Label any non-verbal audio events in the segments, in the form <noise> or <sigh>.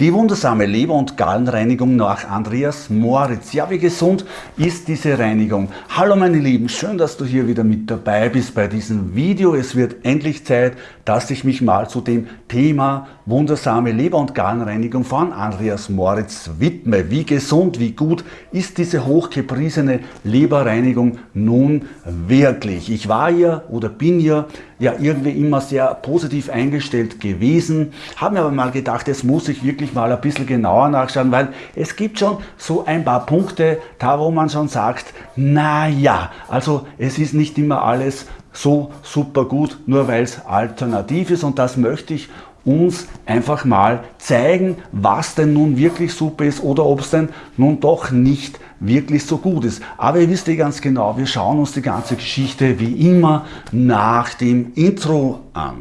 Die wundersame Leber- und Gallenreinigung nach Andreas Moritz. Ja, wie gesund ist diese Reinigung? Hallo meine Lieben, schön, dass du hier wieder mit dabei bist bei diesem Video. Es wird endlich Zeit, dass ich mich mal zu dem Thema wundersame Leber- und Gallenreinigung von Andreas Moritz widme. Wie gesund, wie gut ist diese hochgepriesene Leberreinigung nun wirklich? Ich war ja oder bin ja ja irgendwie immer sehr positiv eingestellt gewesen, habe mir aber mal gedacht, jetzt muss ich wirklich mal ein bisschen genauer nachschauen, weil es gibt schon so ein paar Punkte, da wo man schon sagt, na ja, also es ist nicht immer alles so super gut, nur weil es alternativ ist und das möchte ich uns einfach mal zeigen, was denn nun wirklich super ist oder ob es denn nun doch nicht wirklich so gut ist. Aber ihr wisst ja ganz genau, wir schauen uns die ganze Geschichte wie immer nach dem Intro an.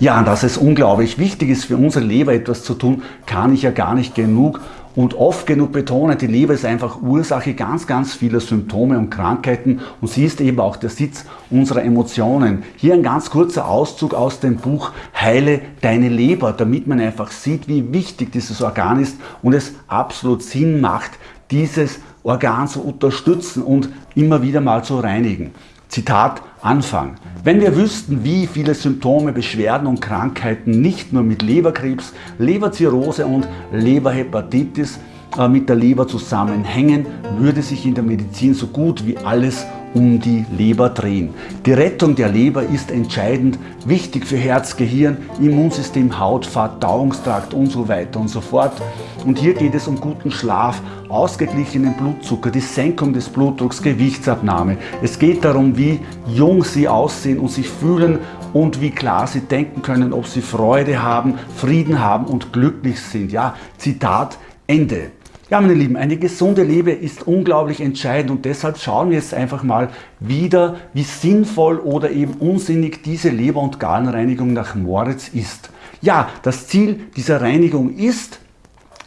Ja, dass es unglaublich wichtig ist, für unsere Leber etwas zu tun, kann ich ja gar nicht genug und oft genug betonen, die Leber ist einfach Ursache ganz, ganz vieler Symptome und Krankheiten und sie ist eben auch der Sitz unserer Emotionen. Hier ein ganz kurzer Auszug aus dem Buch Heile deine Leber, damit man einfach sieht, wie wichtig dieses Organ ist und es absolut Sinn macht, dieses Organ zu unterstützen und immer wieder mal zu reinigen. Zitat Anfang. Wenn wir wüssten, wie viele Symptome, Beschwerden und Krankheiten nicht nur mit Leberkrebs, Leberzirrhose und Leberhepatitis mit der Leber zusammenhängen, würde sich in der Medizin so gut wie alles um die Leber drehen. Die Rettung der Leber ist entscheidend wichtig für Herz, Gehirn, Immunsystem, Haut, Verdauungstrakt und so weiter und so fort. Und hier geht es um guten Schlaf, ausgeglichenen Blutzucker, die Senkung des Blutdrucks, Gewichtsabnahme. Es geht darum, wie jung Sie aussehen und sich fühlen und wie klar Sie denken können, ob Sie Freude haben, Frieden haben und glücklich sind. Ja, Zitat Ende. Ja, meine Lieben, eine gesunde Liebe ist unglaublich entscheidend und deshalb schauen wir jetzt einfach mal wieder, wie sinnvoll oder eben unsinnig diese Leber- und Gallenreinigung nach Moritz ist. Ja, das Ziel dieser Reinigung ist,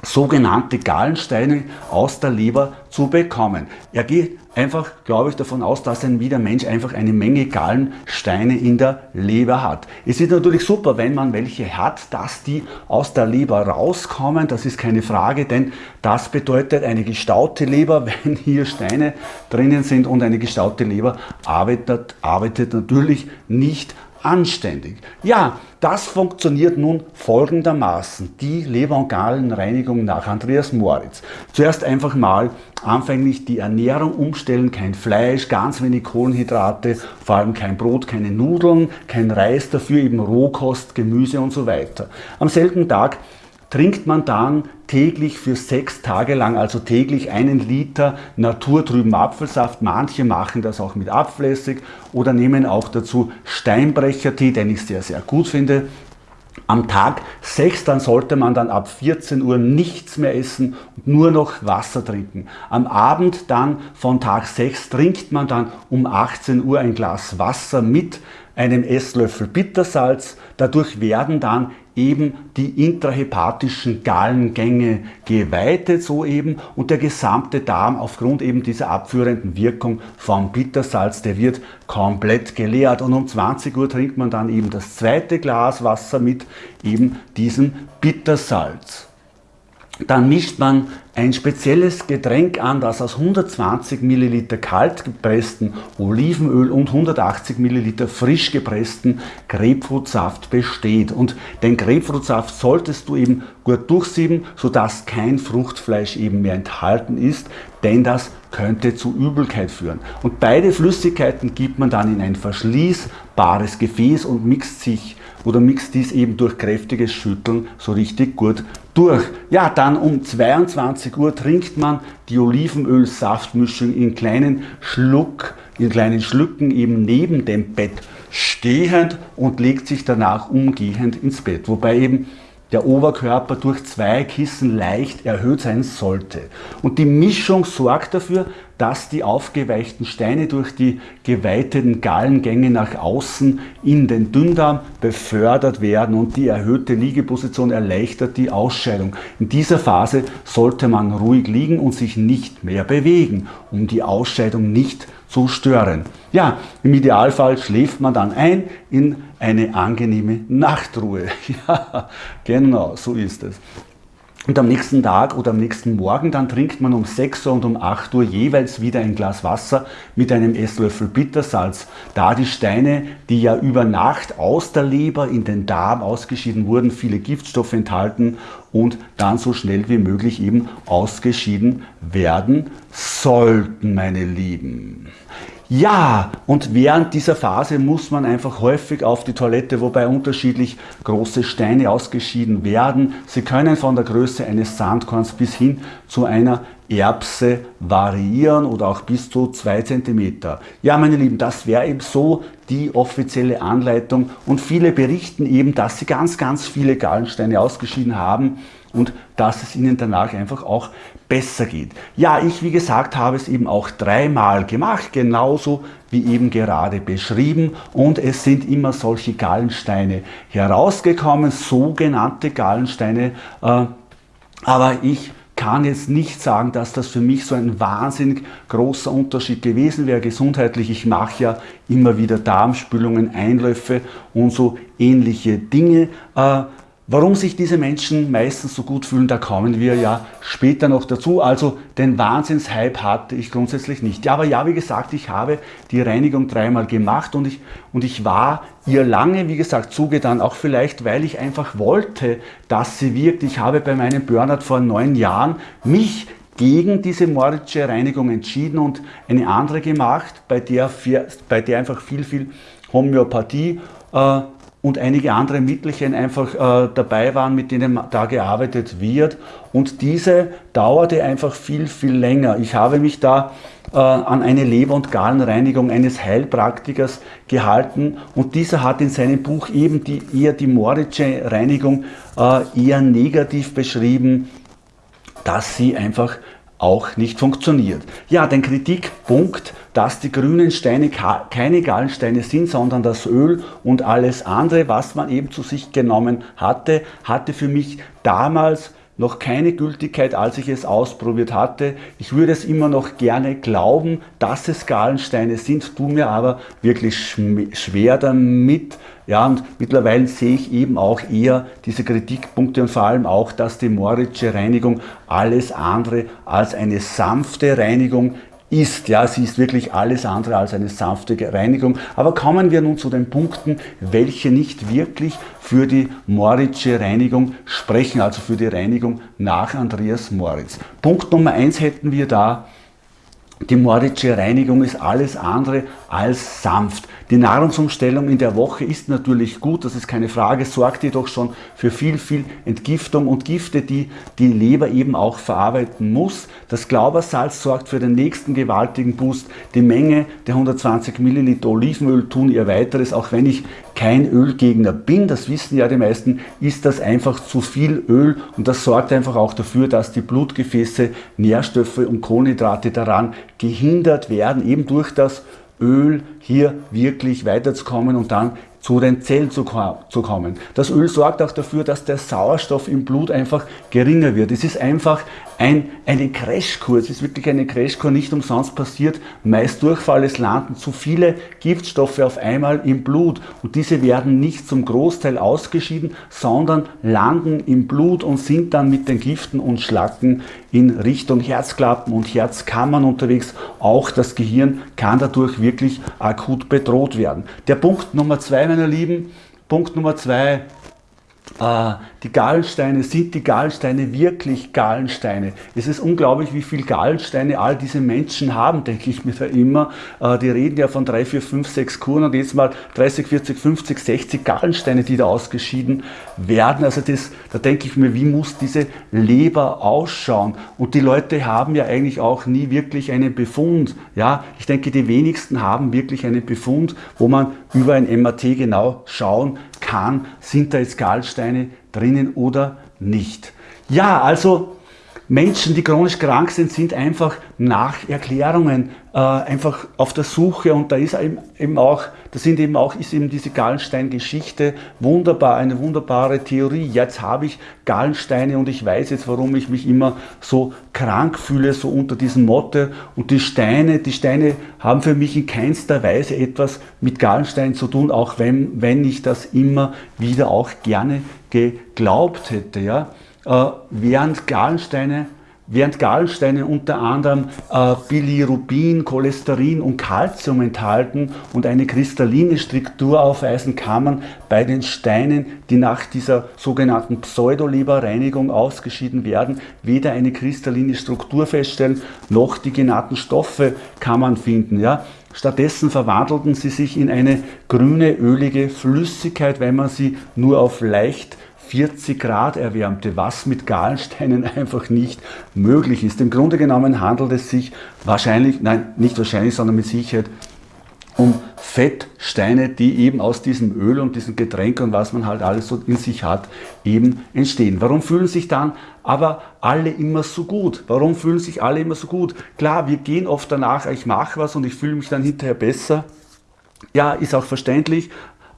sogenannte Gallensteine aus der Leber zu bekommen. Er geht einfach, glaube ich, davon aus, dass ein wieder Mensch einfach eine Menge Gallensteine in der Leber hat. Es ist natürlich super, wenn man welche hat, dass die aus der Leber rauskommen. Das ist keine Frage, denn das bedeutet eine gestaute Leber, <laughs> wenn hier Steine drinnen sind und eine gestaute Leber arbeitet, arbeitet natürlich nicht anständig. Ja, das funktioniert nun folgendermaßen, die Leber- und Gallenreinigung nach Andreas Moritz. Zuerst einfach mal anfänglich die Ernährung umstellen, kein Fleisch, ganz wenig Kohlenhydrate, vor allem kein Brot, keine Nudeln, kein Reis, dafür eben Rohkost, Gemüse und so weiter. Am selben Tag trinkt man dann täglich für sechs Tage lang, also täglich einen Liter naturtrüben Apfelsaft. Manche machen das auch mit Abflässig oder nehmen auch dazu Steinbrechertee, den ich sehr, sehr gut finde. Am Tag 6 dann sollte man dann ab 14 Uhr nichts mehr essen und nur noch Wasser trinken. Am Abend dann von Tag 6 trinkt man dann um 18 Uhr ein Glas Wasser mit einem Esslöffel Bittersalz. Dadurch werden dann eben die intrahepatischen Gallengänge geweitet so eben und der gesamte Darm aufgrund eben dieser abführenden Wirkung vom Bittersalz, der wird komplett geleert und um 20 Uhr trinkt man dann eben das zweite Glas Wasser mit eben diesem Bittersalz. Dann mischt man ein spezielles Getränk an, das aus 120 ml kalt gepressten Olivenöl und 180 ml frisch gepressten Grapefruitsaft besteht. Und den Grapefruitsaft solltest du eben gut durchsieben, sodass kein Fruchtfleisch eben mehr enthalten ist, denn das könnte zu Übelkeit führen. Und beide Flüssigkeiten gibt man dann in ein verschließbares Gefäß und mixt sich oder mixt dies eben durch kräftiges Schütteln so richtig gut durch. Ja, dann um 22 Uhr trinkt man die Olivenöl-Saftmischung in kleinen Schluck, in kleinen Schlücken eben neben dem Bett stehend und legt sich danach umgehend ins Bett. Wobei eben der Oberkörper durch zwei Kissen leicht erhöht sein sollte. Und die Mischung sorgt dafür, dass die aufgeweichten Steine durch die geweiteten Gallengänge nach außen in den Dünndarm befördert werden und die erhöhte Liegeposition erleichtert die Ausscheidung. In dieser Phase sollte man ruhig liegen und sich nicht mehr bewegen, um die Ausscheidung nicht zu stören. Ja, im Idealfall schläft man dann ein in eine angenehme Nachtruhe. <laughs> Ja, genau, so ist es. Und am nächsten Tag oder am nächsten Morgen, dann trinkt man um 6 Uhr und um 8 Uhr jeweils wieder ein Glas Wasser mit einem Esslöffel Bittersalz. Da die Steine, die ja über Nacht aus der Leber in den Darm ausgeschieden wurden, viele Giftstoffe enthalten und dann so schnell wie möglich eben ausgeschieden werden sollten, meine Lieben. Ja, und während dieser Phase muss man einfach häufig auf die Toilette, wobei unterschiedlich große Steine ausgeschieden werden. Sie können von der Größe eines Sandkorns bis hin zu einer Erbse variieren oder auch bis zu 2 cm. Ja, meine Lieben, das wäre eben so die offizielle Anleitung und viele berichten eben, dass sie ganz, ganz viele Gallensteine ausgeschieden haben und dass es ihnen danach einfach auch besser geht. Ja, ich wie gesagt habe es eben auch dreimal gemacht, genauso wie eben gerade beschrieben und es sind immer solche Gallensteine herausgekommen, sogenannte Gallensteine, äh, aber ich kann jetzt nicht sagen, dass das für mich so ein wahnsinnig großer Unterschied gewesen wäre gesundheitlich. Ich mache ja immer wieder Darmspülungen, Einläufe und so ähnliche Dinge. Warum sich diese Menschen meistens so gut fühlen, da kommen wir ja später noch dazu. Also den Wahnsinnshype hatte ich grundsätzlich nicht. Ja, aber ja, wie gesagt, ich habe die Reinigung dreimal gemacht und ich, und ich war ihr lange, wie gesagt, zugetan. Auch vielleicht, weil ich einfach wollte, dass sie wirkt. Ich habe bei meinem Burnout vor neun Jahren mich gegen diese Moritzsche Reinigung entschieden und eine andere gemacht, bei der, bei der einfach viel, viel Homöopathie äh, und einige andere Mittelchen einfach äh, dabei waren, mit denen da gearbeitet wird. Und diese dauerte einfach viel, viel länger. Ich habe mich da äh, an eine Leber- und Gallenreinigung eines Heilpraktikers gehalten und dieser hat in seinem Buch eben die, eher die Moritsche Reinigung äh, eher negativ beschrieben, dass sie einfach auch nicht funktioniert. Ja, den Kritikpunkt, dass die grünen Steine keine Gallensteine sind, sondern das Öl und alles andere, was man eben zu sich genommen hatte, hatte für mich damals noch keine Gültigkeit, als ich es ausprobiert hatte. Ich würde es immer noch gerne glauben, dass es Gallensteine sind, tue mir aber wirklich schwer damit. Ja, und mittlerweile sehe ich eben auch eher diese Kritikpunkte und vor allem auch, dass die Moritsche Reinigung alles andere als eine sanfte Reinigung ist. Ja, sie ist wirklich alles andere als eine sanfte Reinigung. Aber kommen wir nun zu den Punkten, welche nicht wirklich für die Moritsche Reinigung sprechen, also für die Reinigung nach Andreas Moritz. Punkt Nummer eins hätten wir da, die Moritsche Reinigung ist alles andere als sanft. Die Nahrungsumstellung in der Woche ist natürlich gut, das ist keine Frage, sorgt jedoch schon für viel, viel Entgiftung und Gifte, die die Leber eben auch verarbeiten muss. Das Glaubersalz sorgt für den nächsten gewaltigen Boost. Die Menge der 120 Milliliter Olivenöl tun ihr weiteres, auch wenn ich kein Ölgegner bin, das wissen ja die meisten, ist das einfach zu viel Öl und das sorgt einfach auch dafür, dass die Blutgefäße, Nährstoffe und Kohlenhydrate daran gehindert werden, eben durch das Öl hier wirklich weiterzukommen und dann zu den Zellen zu, zu kommen. Das Öl sorgt auch dafür, dass der Sauerstoff im Blut einfach geringer wird. Es ist einfach ein, eine Crashkur, es ist wirklich eine Crashkur, nicht umsonst passiert, meist Durchfall, es landen zu viele Giftstoffe auf einmal im Blut und diese werden nicht zum Großteil ausgeschieden, sondern landen im Blut und sind dann mit den Giften und Schlacken in Richtung Herzklappen und Herzkammern unterwegs. Auch das Gehirn kann dadurch wirklich akut bedroht werden. Der Punkt Nummer zwei, meine Lieben, Punkt Nummer zwei, die Gallensteine, sind die Gallensteine wirklich Gallensteine? Es ist unglaublich, wie viel Gallensteine all diese Menschen haben, denke ich mir da immer. Äh, die reden ja von 3, 4, 5, 6 Kuren und jetzt mal 30, 40, 50, 60 Gallensteine, die da ausgeschieden werden. Also das, da denke ich mir, wie muss diese Leber ausschauen? Und die Leute haben ja eigentlich auch nie wirklich einen Befund. Ja, ich denke, die wenigsten haben wirklich einen Befund, wo man über ein MAT genau schauen kann, sind da jetzt Gallensteine drinnen oder nicht. Ja, also Menschen, die chronisch krank sind, sind einfach nach Erklärungen äh, einfach auf der Suche und da ist eben auch, da sind eben auch, ist eben diese Gallenstein-Geschichte wunderbar, eine wunderbare Theorie. Jetzt habe ich Gallensteine und ich weiß jetzt, warum ich mich immer so krank fühle, so unter diesem Motto. Und die Steine, die Steine haben für mich in keinster Weise etwas mit Gallenstein zu tun, auch wenn, wenn ich das immer wieder auch gerne geglaubt hätte. Ja? Äh, während Gallensteine während Gallensteine unter anderem äh, Bilirubin, Cholesterin und Calcium enthalten und eine kristalline Struktur aufweisen, kann man bei den Steinen, die nach dieser sogenannten Pseudoleberreinigung ausgeschieden werden, weder eine kristalline Struktur feststellen, noch die genannten Stoffe kann man finden. Ja? Stattdessen verwandelten sie sich in eine grüne, ölige Flüssigkeit, wenn man sie nur auf leicht 40 Grad erwärmte, was mit Gallensteinen <laughs> einfach nicht möglich ist. Im Grunde genommen handelt es sich wahrscheinlich, nein, nicht wahrscheinlich, sondern mit Sicherheit um Fettsteine, die eben aus diesem Öl und diesem Getränk und was man halt alles so in sich hat, eben entstehen. Warum fühlen sich dann aber alle immer so gut? Warum fühlen sich alle immer so gut? Klar, wir gehen oft danach, ich mache was und ich fühle mich dann hinterher besser. Ja, ist auch verständlich,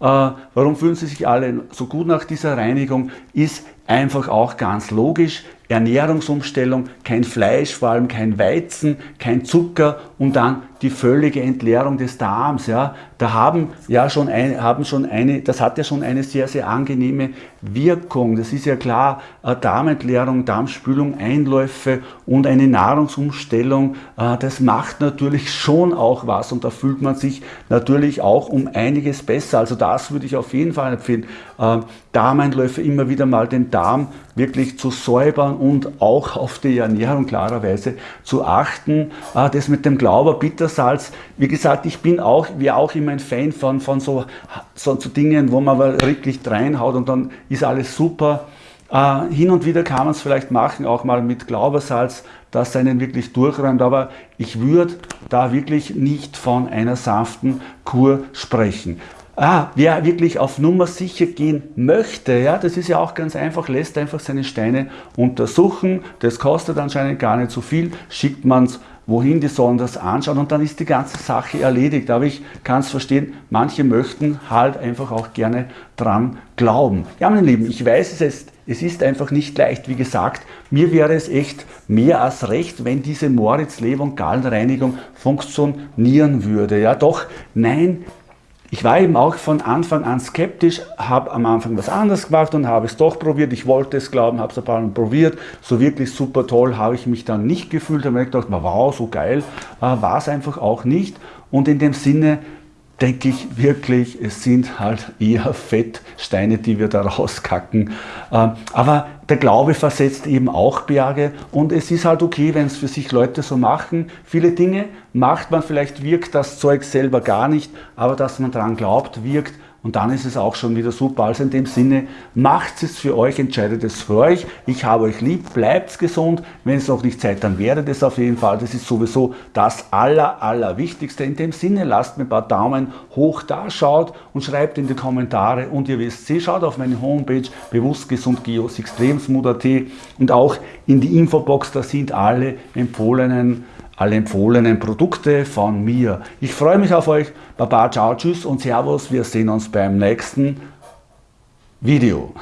warum fühlen sie sich alle so gut nach dieser Reinigung? Ist einfach auch ganz logisch. Ernährungsumstellung, kein Fleisch, vor allem kein Weizen, kein Zucker und dann die völlige Entleerung des Darms. Ja. Da haben ja schon, ein, haben schon eine, das hat ja schon eine sehr, sehr angenehme Wirkung. Das ist ja klar, Darmentleerung, Darmspülung, Einläufe und eine Nahrungsumstellung, äh, das macht natürlich schon auch was und da fühlt man sich natürlich auch um einiges besser. Also das würde ich auf jeden Fall empfehlen. Äh, Darmeinläufe immer wieder mal den Darm wirklich zu säubern und auch auf die Ernährung klarerweise zu achten. Äh, das mit dem Glauber, Bittersalz, wie gesagt, ich bin auch, wäre auch immer ein Fan von, von so, so, so Dingen, wo man aber wirklich reinhaut und dann ist alles super. Uh, hin und wieder kann man es vielleicht machen, auch mal mit Glaubersalz, das einen wirklich durchräumt, aber ich würde da wirklich nicht von einer sanften Kur sprechen. Ah, wer wirklich auf Nummer sicher gehen möchte, ja, das ist ja auch ganz einfach, lässt einfach seine Steine untersuchen, das kostet anscheinend gar nicht so viel, schickt man es wohin, die sollen das anschauen und dann ist die ganze Sache erledigt. Aber ich kann es verstehen, manche möchten halt einfach auch gerne dran glauben. Ja, meine Lieben, ich weiß es ist, es ist einfach nicht leicht. Wie gesagt, mir wäre es echt mehr als recht, wenn diese Moritz, Leber und Gallenreinigung funktionieren würde. Ja, doch, nein, ich war eben auch von Anfang an skeptisch, habe am Anfang was anderes gemacht und habe es doch probiert. Ich wollte es glauben, habe es ein paar Mal probiert. So wirklich super toll habe ich mich dann nicht gefühlt. habe mir gedacht, wow, so geil. Äh, war es einfach auch nicht. Und in dem Sinne denke ich wirklich, es sind halt eher Fettsteine, die wir da rauskacken. Ähm, aber der Glaube versetzt eben auch Berge und es ist halt okay, wenn es für sich Leute so machen. Viele Dinge macht man, vielleicht wirkt das Zeug selber gar nicht, aber dass man daran glaubt, wirkt und dann ist es auch schon wieder super. Also in dem Sinne, macht es für euch, entscheidet es für euch. Ich habe euch lieb, bleibt gesund. Wenn es noch nicht seid, dann werdet es auf jeden Fall. Das ist sowieso das Aller, Allerwichtigste. In dem Sinne, lasst mir ein paar Daumen hoch da, schaut und schreibt in die Kommentare. Und ihr wisst, sie schaut auf meine Homepage bewusstgesundgeosextremsmut.at und auch in die Infobox, da sind alle empfohlenen alle empfohlenen Produkte von mir. Ich freue mich auf euch. Baba, ciao, tschüss und Servus. Wir sehen uns beim nächsten Video.